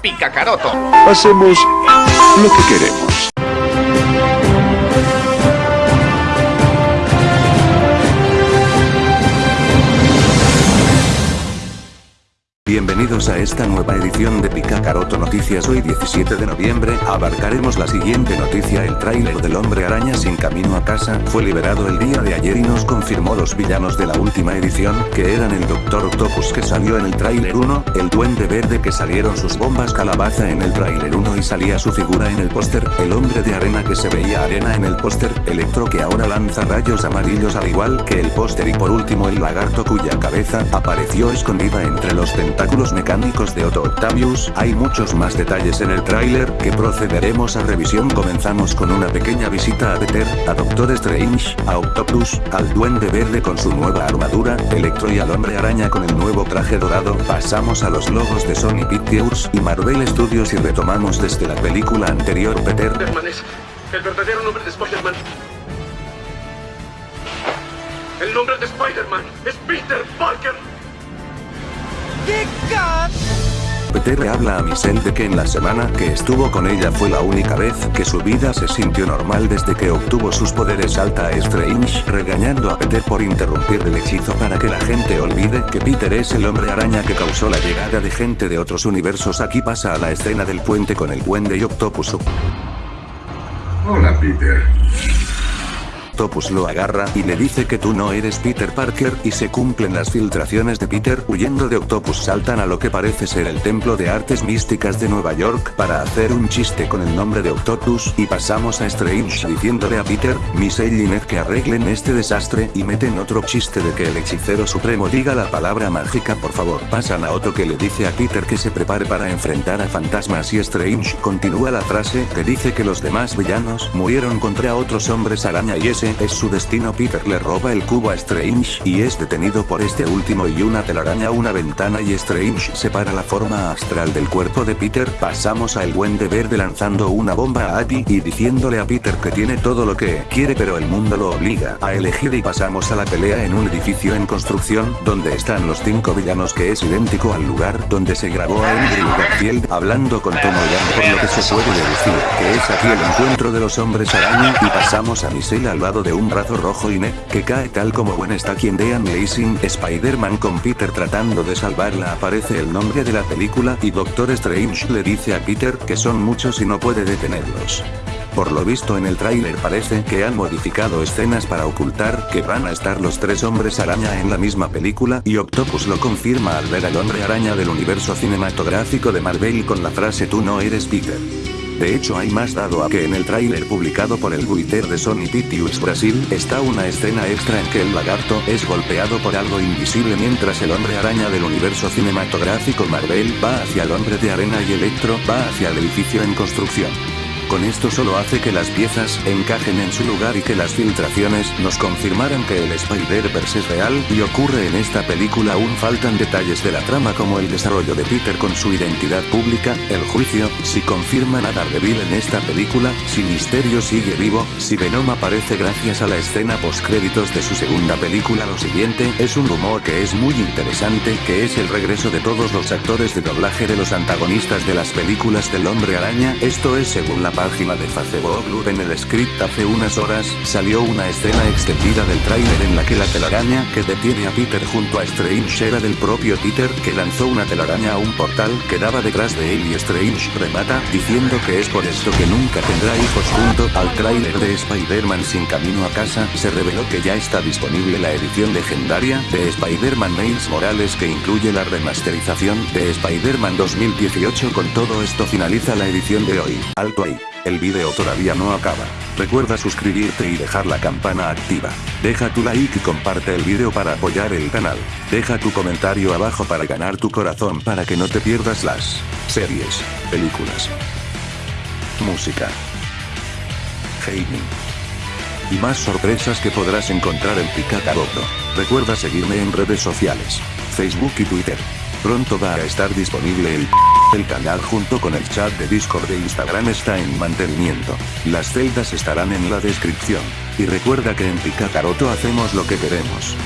Picacaroto. Hacemos lo que queremos. Bienvenidos a esta nueva edición de Picacaroto Noticias. Hoy 17 de noviembre, abarcaremos la siguiente noticia. El tráiler del hombre araña sin camino a casa, fue liberado el día de ayer y nos confirmó los villanos de la última edición, que eran el Doctor Octopus que salió en el tráiler 1, el Duende Verde que salieron sus bombas calabaza en el tráiler 1 y salía su figura en el póster, el hombre de arena que se veía arena en el póster, Electro que ahora lanza rayos amarillos al igual que el póster y por último el lagarto cuya cabeza apareció escondida entre los tentáculos tentáculos mecánicos de Otto Octavius, hay muchos más detalles en el tráiler que procederemos a revisión comenzamos con una pequeña visita a Peter, a Doctor Strange, a Octopus, al Duende Verde con su nueva armadura, Electro y al Hombre Araña con el nuevo traje dorado, pasamos a los logos de Sony Pictures y Marvel Studios y retomamos desde la película anterior Peter. el verdadero nombre de Spider-Man. El nombre de Spider-Man es Peter Parker. Peter habla a Michelle de que en la semana que estuvo con ella fue la única vez que su vida se sintió normal desde que obtuvo sus poderes alta Strange, regañando a Peter por interrumpir el hechizo para que la gente olvide que Peter es el hombre araña que causó la llegada de gente de otros universos aquí pasa a la escena del puente con el Duende y Octopus. Hola Peter. Octopus lo agarra y le dice que tú no eres Peter Parker y se cumplen las filtraciones de Peter huyendo de Octopus. Saltan a lo que parece ser el templo de artes místicas de Nueva York para hacer un chiste con el nombre de Octopus y pasamos a Strange diciéndole a Peter, Michelle y Ned que arreglen este desastre y meten otro chiste de que el hechicero supremo diga la palabra mágica por favor pasan a Otto que le dice a Peter que se prepare para enfrentar a fantasmas y Strange continúa la frase que dice que los demás villanos murieron contra otros hombres araña y ese es su destino. Peter le roba el cubo a Strange y es detenido por este último y una telaraña una ventana y Strange separa la forma astral del cuerpo de Peter. Pasamos al Duende Verde lanzando una bomba a Abby y diciéndole a Peter que tiene todo lo que quiere pero el mundo lo obliga a elegir y pasamos a la pelea en un edificio en construcción donde están los cinco villanos que es idéntico al lugar donde se grabó a Andrew Garfield hablando con Tom Holland por lo que se puede deducir que es aquí el encuentro de los hombres araña y pasamos a Michelle al de un brazo rojo y Ned, que cae tal como buen está quien de Amazing Spider-Man con Peter tratando de salvarla aparece el nombre de la película y Doctor Strange le dice a Peter que son muchos y no puede detenerlos. Por lo visto en el tráiler parece que han modificado escenas para ocultar que van a estar los tres hombres araña en la misma película y Octopus lo confirma al ver al hombre araña del universo cinematográfico de Marvel con la frase tú no eres Peter. De hecho hay más dado a que en el tráiler publicado por el Twitter de Sony Pictures Brasil, está una escena extra en que el lagarto es golpeado por algo invisible mientras el hombre araña del universo cinematográfico Marvel va hacia el hombre de arena y Electro va hacia el edificio en construcción. Con esto solo hace que las piezas encajen en su lugar y que las filtraciones nos confirmaran que el Spider-Verse es real y ocurre en esta película. Aún faltan detalles de la trama como el desarrollo de Peter con su identidad pública, el juicio, si confirman a Daredevil en esta película, si Misterio sigue vivo, si Venom aparece gracias a la escena postcréditos de su segunda película. Lo siguiente es un rumor que es muy interesante que es el regreso de todos los actores de doblaje de los antagonistas de las películas del Hombre Araña, esto es según la página de Facebook en el script hace unas horas, salió una escena extendida del tráiler en la que la telaraña que detiene a Peter junto a Strange era del propio Peter que lanzó una telaraña a un portal que daba detrás de él y Strange remata, diciendo que es por esto que nunca tendrá hijos junto al tráiler de Spider-Man sin camino a casa, se reveló que ya está disponible la edición legendaria de Spider-Man Miles Morales que incluye la remasterización de Spider-Man 2018 con todo esto finaliza la edición de hoy. Alto ahí. El video todavía no acaba. Recuerda suscribirte y dejar la campana activa. Deja tu like y comparte el video para apoyar el canal. Deja tu comentario abajo para ganar tu corazón para que no te pierdas las series, películas, música, gaming y más sorpresas que podrás encontrar en Picacaroto. Recuerda seguirme en redes sociales, Facebook y Twitter. Pronto va a estar disponible el el canal junto con el chat de Discord de Instagram está en mantenimiento. Las celdas estarán en la descripción. Y recuerda que en Picacaroto hacemos lo que queremos.